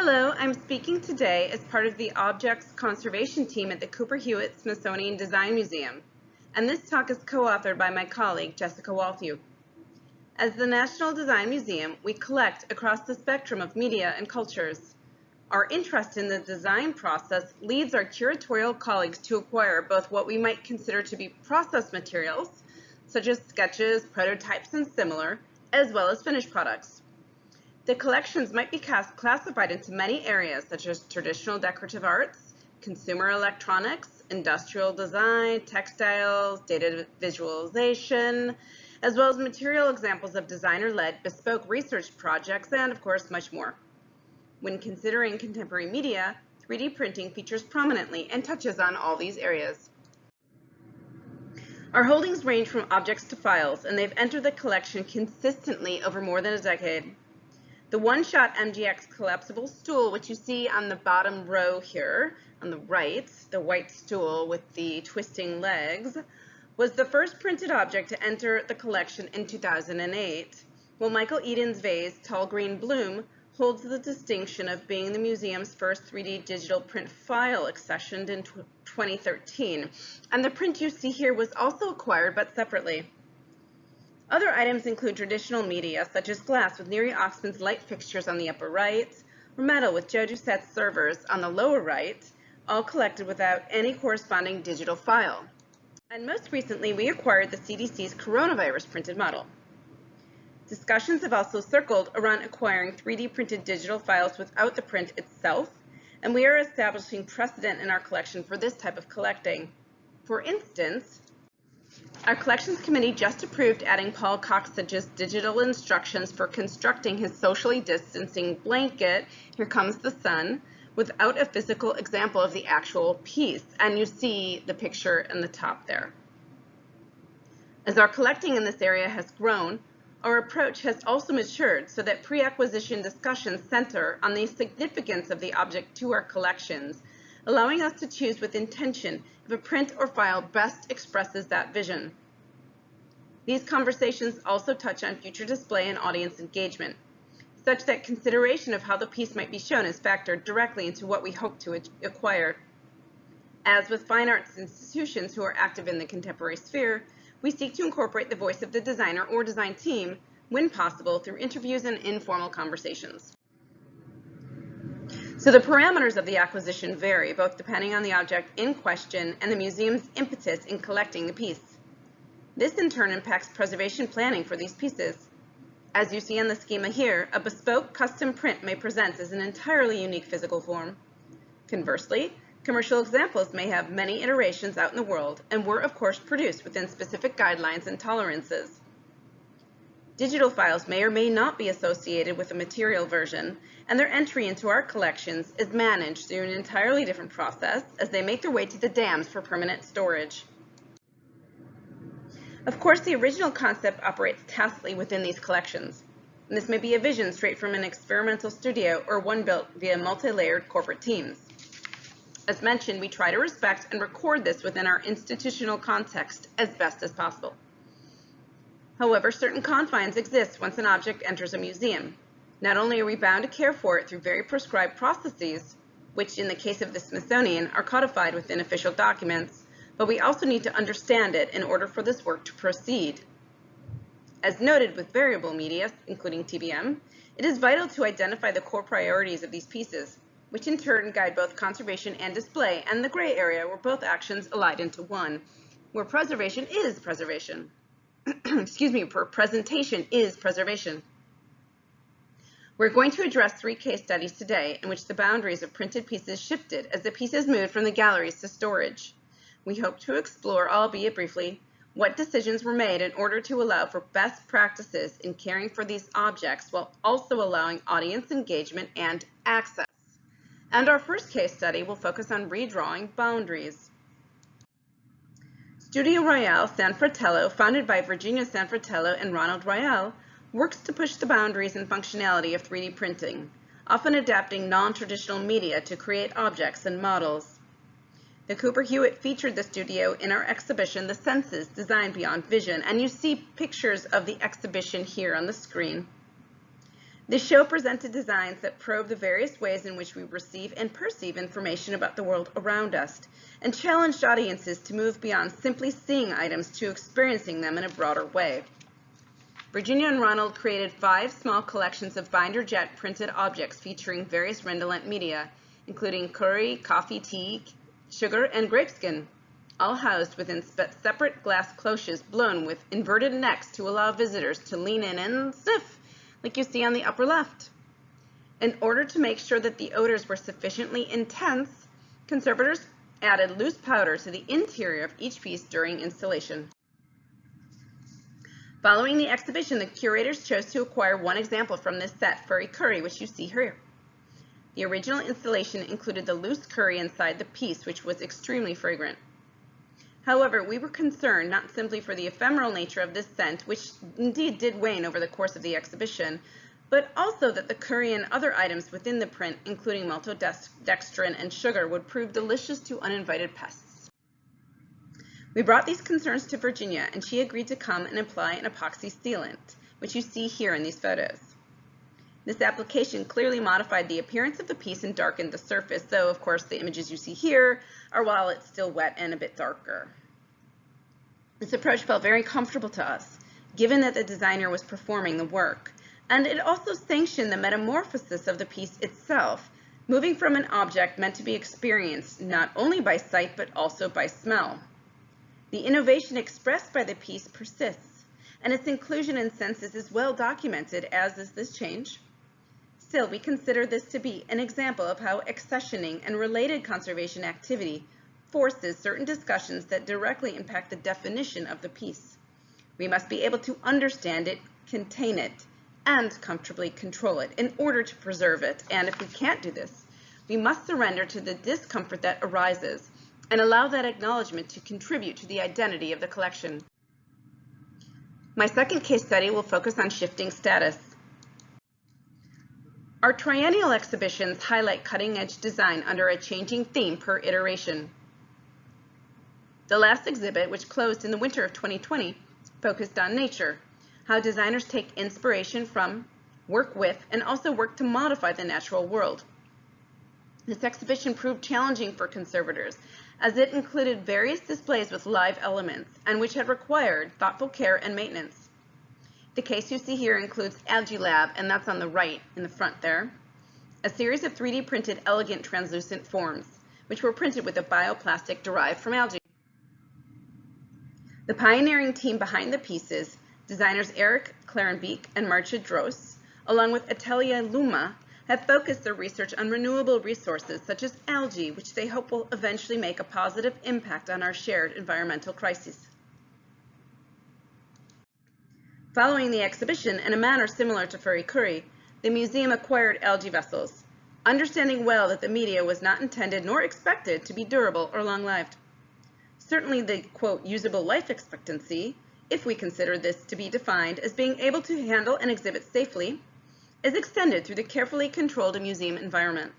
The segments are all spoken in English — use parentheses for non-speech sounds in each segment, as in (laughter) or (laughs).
Hello, I'm speaking today as part of the Objects Conservation team at the Cooper Hewitt Smithsonian Design Museum, and this talk is co-authored by my colleague Jessica Walthew. As the National Design Museum, we collect across the spectrum of media and cultures. Our interest in the design process leads our curatorial colleagues to acquire both what we might consider to be process materials, such as sketches, prototypes, and similar, as well as finished products. The collections might be classified into many areas such as traditional decorative arts, consumer electronics, industrial design, textiles, data visualization, as well as material examples of designer-led bespoke research projects, and of course much more. When considering contemporary media, 3D printing features prominently and touches on all these areas. Our holdings range from objects to files, and they've entered the collection consistently over more than a decade. The one-shot MGX collapsible stool, which you see on the bottom row here on the right, the white stool with the twisting legs, was the first printed object to enter the collection in 2008, while Michael Eden's vase, Tall Green Bloom, holds the distinction of being the museum's first 3D digital print file accessioned in 2013. And the print you see here was also acquired but separately. Other items include traditional media, such as glass with Neri Oxman's light fixtures on the upper right, or metal with Joe Doucette's servers on the lower right, all collected without any corresponding digital file. And most recently, we acquired the CDC's coronavirus printed model. Discussions have also circled around acquiring 3D printed digital files without the print itself, and we are establishing precedent in our collection for this type of collecting. For instance, our collections committee just approved adding Paul Cocksedge's digital instructions for constructing his socially distancing blanket, Here Comes the Sun, without a physical example of the actual piece. And you see the picture in the top there. As our collecting in this area has grown, our approach has also matured so that pre-acquisition discussions center on the significance of the object to our collections allowing us to choose with intention if a print or file best expresses that vision. These conversations also touch on future display and audience engagement, such that consideration of how the piece might be shown is factored directly into what we hope to acquire. As with fine arts institutions who are active in the contemporary sphere, we seek to incorporate the voice of the designer or design team when possible through interviews and informal conversations. So the parameters of the acquisition vary, both depending on the object in question and the museum's impetus in collecting the piece. This in turn impacts preservation planning for these pieces. As you see in the schema here, a bespoke custom print may present as an entirely unique physical form. Conversely, commercial examples may have many iterations out in the world and were of course produced within specific guidelines and tolerances. Digital files may or may not be associated with a material version, and their entry into our collections is managed through an entirely different process as they make their way to the DAMS for permanent storage. Of course, the original concept operates tacitly within these collections. And this may be a vision straight from an experimental studio or one built via multi-layered corporate teams. As mentioned, we try to respect and record this within our institutional context as best as possible. However, certain confines exist once an object enters a museum. Not only are we bound to care for it through very prescribed processes, which in the case of the Smithsonian are codified within official documents, but we also need to understand it in order for this work to proceed. As noted with variable media, including TBM, it is vital to identify the core priorities of these pieces, which in turn guide both conservation and display, and the gray area where both actions allied into one, where preservation is preservation. (clears throat) excuse me, for presentation is preservation. We're going to address three case studies today in which the boundaries of printed pieces shifted as the pieces moved from the galleries to storage. We hope to explore, albeit briefly, what decisions were made in order to allow for best practices in caring for these objects while also allowing audience engagement and access. And our first case study will focus on redrawing boundaries. Studio Rael San Fratello, founded by Virginia San Fratello and Ronald Rael, works to push the boundaries and functionality of 3D printing, often adapting non-traditional media to create objects and models. The Cooper Hewitt featured the studio in our exhibition, The Senses, Design Beyond Vision, and you see pictures of the exhibition here on the screen. This show presented designs that probe the various ways in which we receive and perceive information about the world around us and challenged audiences to move beyond simply seeing items to experiencing them in a broader way. Virginia and Ronald created five small collections of binder jet printed objects featuring various redolent media, including curry, coffee, tea, sugar, and grapeskin, all housed within separate glass cloches blown with inverted necks to allow visitors to lean in and sniff, like you see on the upper left. In order to make sure that the odors were sufficiently intense, conservators added loose powder to the interior of each piece during installation. Following the exhibition, the curators chose to acquire one example from this set, Furry Curry, which you see here. The original installation included the loose curry inside the piece, which was extremely fragrant. However, we were concerned not simply for the ephemeral nature of this scent, which indeed did wane over the course of the exhibition, but also that the curry and other items within the print, including maltodextrin and sugar, would prove delicious to uninvited pests. We brought these concerns to Virginia and she agreed to come and apply an epoxy sealant, which you see here in these photos. This application clearly modified the appearance of the piece and darkened the surface, though of course the images you see here are while it's still wet and a bit darker. This approach felt very comfortable to us, given that the designer was performing the work, and it also sanctioned the metamorphosis of the piece itself, moving from an object meant to be experienced not only by sight but also by smell. The innovation expressed by the piece persists, and its inclusion in Senses is well documented, as is this change. Still, we consider this to be an example of how accessioning and related conservation activity forces certain discussions that directly impact the definition of the piece. We must be able to understand it, contain it, and comfortably control it in order to preserve it. And if we can't do this, we must surrender to the discomfort that arises and allow that acknowledgement to contribute to the identity of the collection. My second case study will focus on shifting status. Our triennial exhibitions highlight cutting-edge design under a changing theme per iteration. The last exhibit, which closed in the winter of 2020, focused on nature, how designers take inspiration from, work with, and also work to modify the natural world. This exhibition proved challenging for conservators as it included various displays with live elements and which had required thoughtful care and maintenance. The case you see here includes Algae Lab, and that's on the right in the front there, a series of 3D printed elegant translucent forms, which were printed with a bioplastic derived from algae. The pioneering team behind the pieces, designers Eric Klarenbeek and Maartje Dros, along with Atelier Luma, have focused their research on renewable resources such as algae, which they hope will eventually make a positive impact on our shared environmental crises. Following the exhibition, in a manner similar to Furry Curry, the museum acquired algae vessels, understanding well that the media was not intended nor expected to be durable or long-lived. Certainly the, quote, usable life expectancy, if we consider this to be defined as being able to handle and exhibit safely, is extended through the carefully controlled museum environment.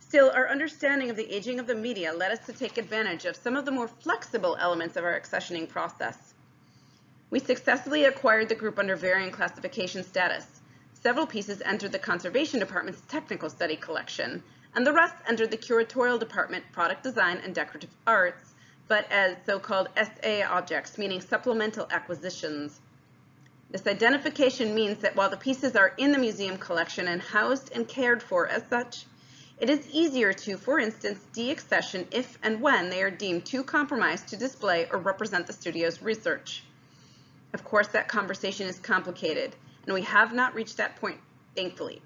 Still, our understanding of the aging of the media led us to take advantage of some of the more flexible elements of our accessioning process. We successfully acquired the group under variant classification status. Several pieces entered the Conservation Department's Technical Study Collection, and the rest entered the Curatorial Department Product Design and Decorative Arts, but as so-called SA objects, meaning supplemental acquisitions. This identification means that while the pieces are in the museum collection and housed and cared for as such, it is easier to, for instance, deaccession if and when they are deemed too compromised to display or represent the studio's research. Of course, that conversation is complicated, and we have not reached that point, thankfully.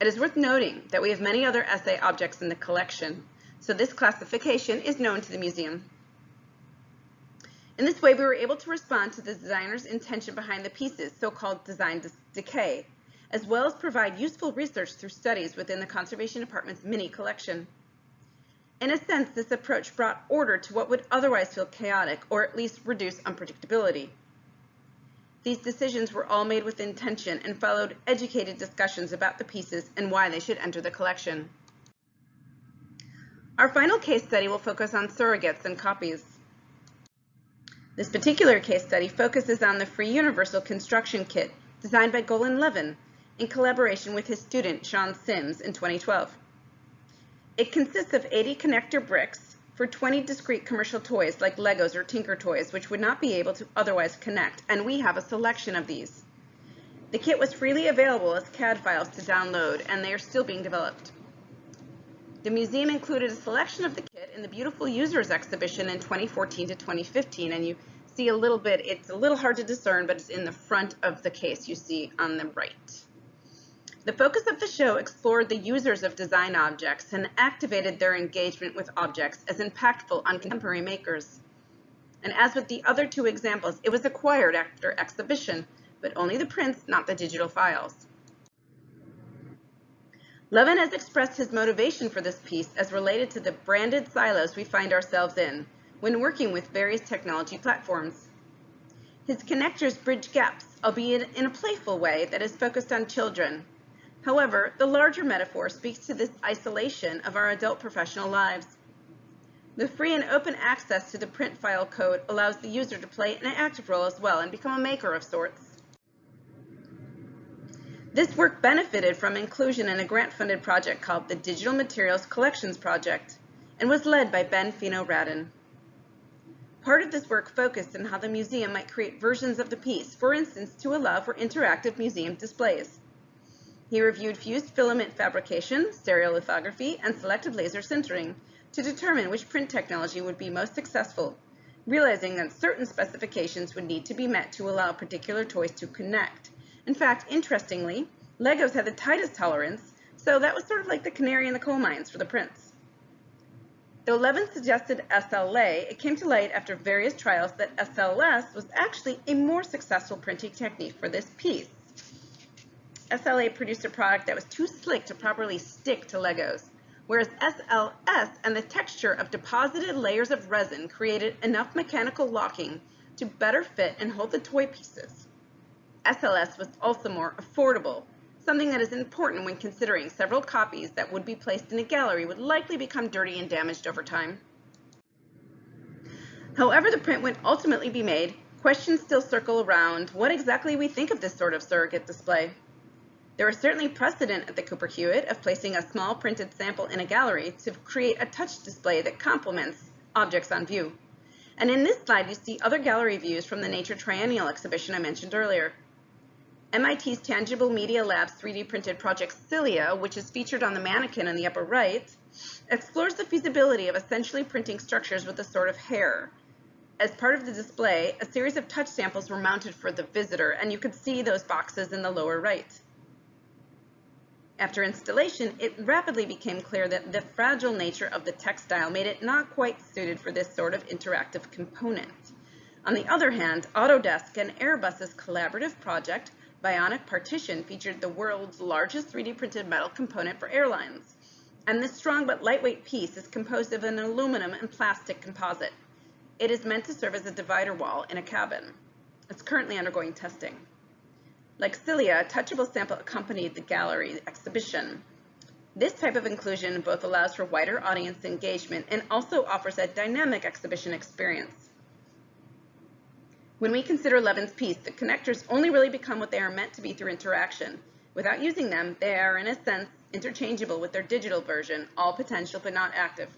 It is worth noting that we have many other SA objects in the collection, so this classification is known to the museum. In this way, we were able to respond to the designer's intention behind the pieces, so-called design decay, as well as provide useful research through studies within the Conservation Department's mini collection. In a sense, this approach brought order to what would otherwise feel chaotic, or at least reduce unpredictability. These decisions were all made with intention and followed educated discussions about the pieces and why they should enter the collection. Our final case study will focus on surrogates and copies. This particular case study focuses on the free universal construction kit designed by Golan Levin in collaboration with his student Shawn Sims in 2012. It consists of 80 connector bricks for 20 discrete commercial toys like Legos or Tinker Toys, which would not be able to otherwise connect, and we have a selection of these. The kit was freely available as CAD files to download, and they are still being developed. The museum included a selection of the kit in the Beautiful Users exhibition in 2014 to 2015, and you see a little bit, it's a little hard to discern, but it's in the front of the case you see on the right. The focus of the show explored the users of design objects and activated their engagement with objects as impactful on contemporary makers. And as with the other two examples, it was acquired after exhibition, but only the prints, not the digital files. Levin has expressed his motivation for this piece as related to the branded silos we find ourselves in when working with various technology platforms. His connectors bridge gaps, albeit in a playful way that is focused on children. However, the larger metaphor speaks to this isolation of our adult professional lives. The free and open access to the print file code allows the user to play an active role as well and become a maker of sorts. This work benefited from inclusion in a grant-funded project called the Digital Materials Collections Project and was led by Ben Fino-Radin. Part of this work focused on how the museum might create versions of the piece, for instance, to allow for interactive museum displays. He reviewed fused filament fabrication, stereolithography, and selective laser sintering to determine which print technology would be most successful, realizing that certain specifications would need to be met to allow particular toys to connect, in fact, interestingly, Legos had the tightest tolerance, so that was sort of like the canary in the coal mines for the prints. Though Levin suggested SLA, it came to light after various trials that SLS was actually a more successful printing technique for this piece. SLA produced a product that was too slick to properly stick to Legos, whereas SLS and the texture of deposited layers of resin created enough mechanical locking to better fit and hold the toy pieces. SLS was also more affordable, something that is important when considering several copies that would be placed in a gallery would likely become dirty and damaged over time. However the print would ultimately be made, questions still circle around what exactly we think of this sort of surrogate display. There is certainly precedent at the Cooper Hewitt of placing a small printed sample in a gallery to create a touch display that complements objects on view. And in this slide, you see other gallery views from the Nature Triennial exhibition I mentioned earlier. MIT's Tangible Media Lab's 3D printed project Cilia, which is featured on the mannequin in the upper right, explores the feasibility of essentially printing structures with a sort of hair. As part of the display, a series of touch samples were mounted for the visitor, and you could see those boxes in the lower right. After installation, it rapidly became clear that the fragile nature of the textile made it not quite suited for this sort of interactive component. On the other hand, Autodesk and Airbus's collaborative project Bionic Partition featured the world's largest 3D printed metal component for airlines. And this strong but lightweight piece is composed of an aluminum and plastic composite. It is meant to serve as a divider wall in a cabin. It's currently undergoing testing. Like Cilia, a touchable sample accompanied the gallery exhibition. This type of inclusion both allows for wider audience engagement and also offers a dynamic exhibition experience. When we consider Levin's piece, the connectors only really become what they are meant to be through interaction. Without using them, they are, in a sense, interchangeable with their digital version, all potential but not active.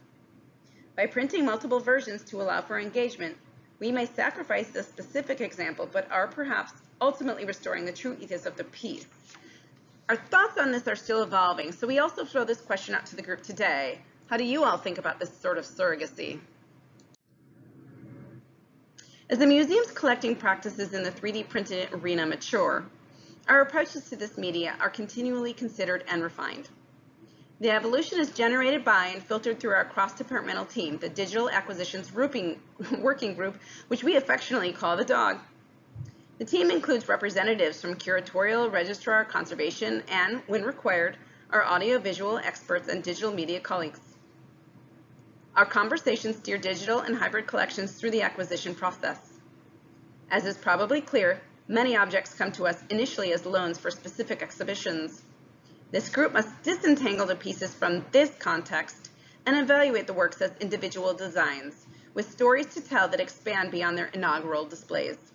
By printing multiple versions to allow for engagement, we may sacrifice the specific example, but are perhaps ultimately restoring the true ethos of the piece. Our thoughts on this are still evolving, so we also throw this question out to the group today. How do you all think about this sort of surrogacy? As the museum's collecting practices in the 3D printed arena mature, our approaches to this media are continually considered and refined. The evolution is generated by and filtered through our cross-departmental team, the Digital Acquisitions (laughs) Working Group, which we affectionately call the DOG. The team includes representatives from curatorial, registrar, conservation, and, when required, our audiovisual experts and digital media colleagues. Our conversations steer digital and hybrid collections through the acquisition process. As is probably clear, many objects come to us initially as loans for specific exhibitions. This group must disentangle the pieces from this context and evaluate the works as individual designs, with stories to tell that expand beyond their inaugural displays.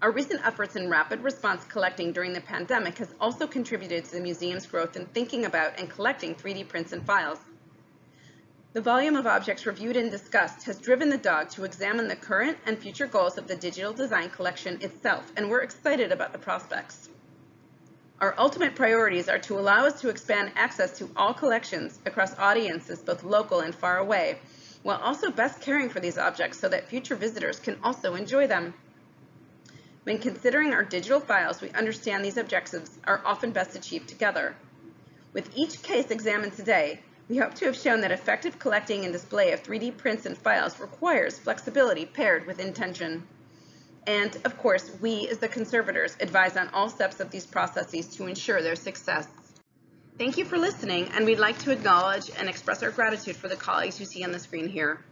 Our recent efforts in rapid response collecting during the pandemic has also contributed to the museum's growth in thinking about and collecting 3D prints and files. The volume of objects reviewed and discussed has driven the DOG to examine the current and future goals of the digital design collection itself, and we're excited about the prospects. Our ultimate priorities are to allow us to expand access to all collections across audiences both local and far away, while also best caring for these objects so that future visitors can also enjoy them. When considering our digital files, we understand these objectives are often best achieved together. With each case examined today, we hope to have shown that effective collecting and display of 3D prints and files requires flexibility paired with intention. And of course, we as the conservators advise on all steps of these processes to ensure their success. Thank you for listening, and we'd like to acknowledge and express our gratitude for the colleagues you see on the screen here.